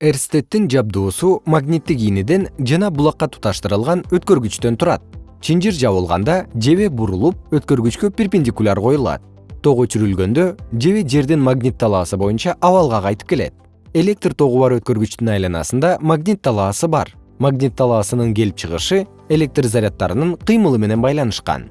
эрстеттин жабдуусу магниттик ийнеден жана булакка туташтырылган өткөргүчтөн турат. Чынжыр жабылганда жебе бурулуп өткөргүчкө перпендикуляр коюлат. Ток өчүрүлгөндө жебе жердин магнит талаасы боюнча абалга кайтып келет. Электр тогу бар өткөргүчтүн айланасында магнит талаасы бар. Магнит талаасынын келип чыгышы электр заряддарынын кыймылы менен байланышкан.